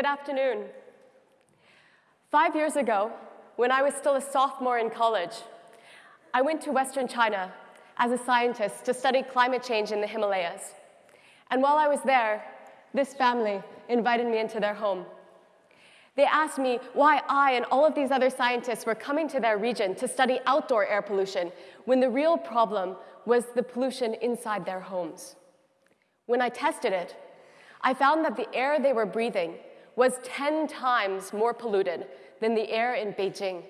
Good afternoon. Five years ago, when I was still a sophomore in college, I went to Western China as a scientist to study climate change in the Himalayas. And while I was there, this family invited me into their home. They asked me why I and all of these other scientists were coming to their region to study outdoor air pollution when the real problem was the pollution inside their homes. When I tested it, I found that the air they were breathing was 10 times more polluted than the air in Beijing.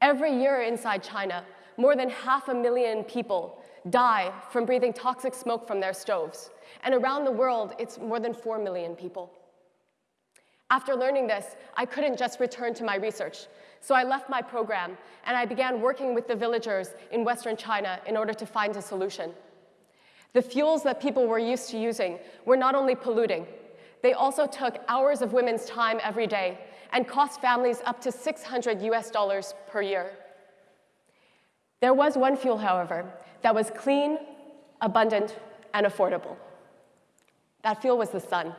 Every year inside China, more than half a million people die from breathing toxic smoke from their stoves. And around the world, it's more than 4 million people. After learning this, I couldn't just return to my research. So I left my program and I began working with the villagers in Western China in order to find a solution. The fuels that people were used to using were not only polluting, they also took hours of women's time every day and cost families up to 600 US dollars per year. There was one fuel, however, that was clean, abundant, and affordable. That fuel was the sun.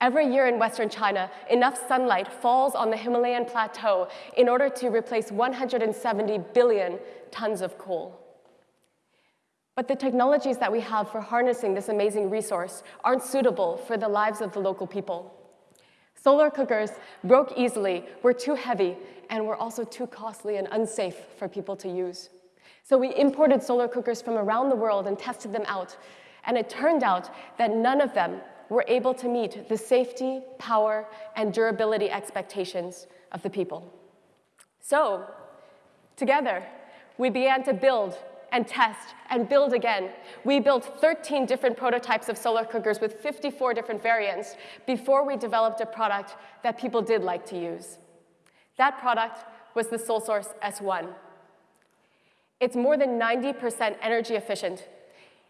Every year in Western China, enough sunlight falls on the Himalayan plateau in order to replace 170 billion tons of coal. But the technologies that we have for harnessing this amazing resource aren't suitable for the lives of the local people. Solar cookers broke easily, were too heavy, and were also too costly and unsafe for people to use. So we imported solar cookers from around the world and tested them out. And it turned out that none of them were able to meet the safety, power, and durability expectations of the people. So, together, we began to build and test and build again. We built 13 different prototypes of solar cookers with 54 different variants before we developed a product that people did like to use. That product was the SolSource S1. It's more than 90% energy efficient.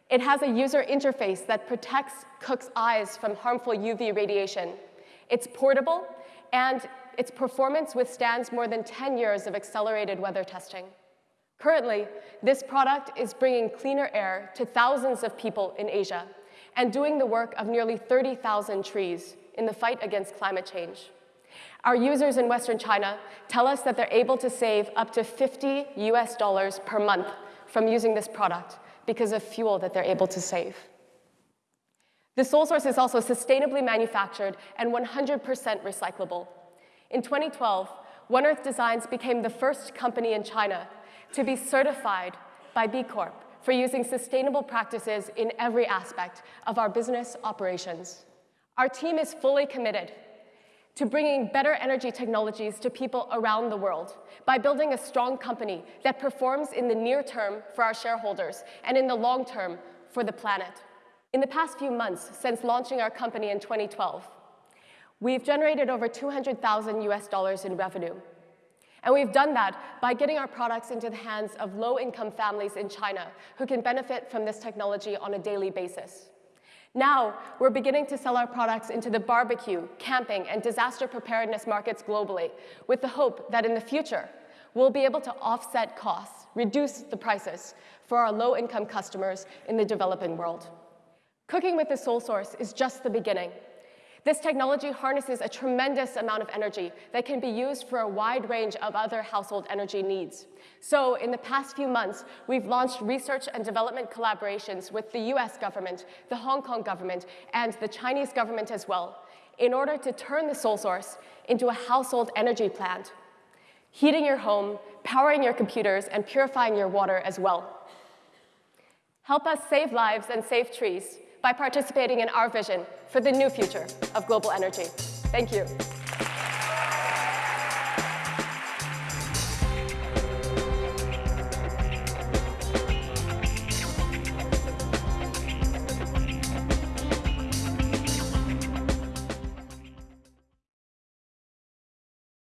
It has a user interface that protects cooks' eyes from harmful UV radiation. It's portable, and its performance withstands more than 10 years of accelerated weather testing. Currently, this product is bringing cleaner air to thousands of people in Asia and doing the work of nearly 30,000 trees in the fight against climate change. Our users in Western China tell us that they're able to save up to 50 US dollars per month from using this product because of fuel that they're able to save. The SolSource is also sustainably manufactured and 100% recyclable. In 2012, One Earth Designs became the first company in China to be certified by B Corp for using sustainable practices in every aspect of our business operations. Our team is fully committed to bringing better energy technologies to people around the world by building a strong company that performs in the near term for our shareholders and in the long term for the planet. In the past few months since launching our company in 2012, we've generated over 200,000 US dollars in revenue and we've done that by getting our products into the hands of low-income families in China who can benefit from this technology on a daily basis. Now, we're beginning to sell our products into the barbecue, camping, and disaster preparedness markets globally with the hope that in the future, we'll be able to offset costs, reduce the prices for our low-income customers in the developing world. Cooking with the SolSource is just the beginning. This technology harnesses a tremendous amount of energy that can be used for a wide range of other household energy needs. So in the past few months, we've launched research and development collaborations with the US government, the Hong Kong government, and the Chinese government as well, in order to turn the SolSource into a household energy plant, heating your home, powering your computers, and purifying your water as well. Help us save lives and save trees by participating in our vision for the new future of global energy. Thank you.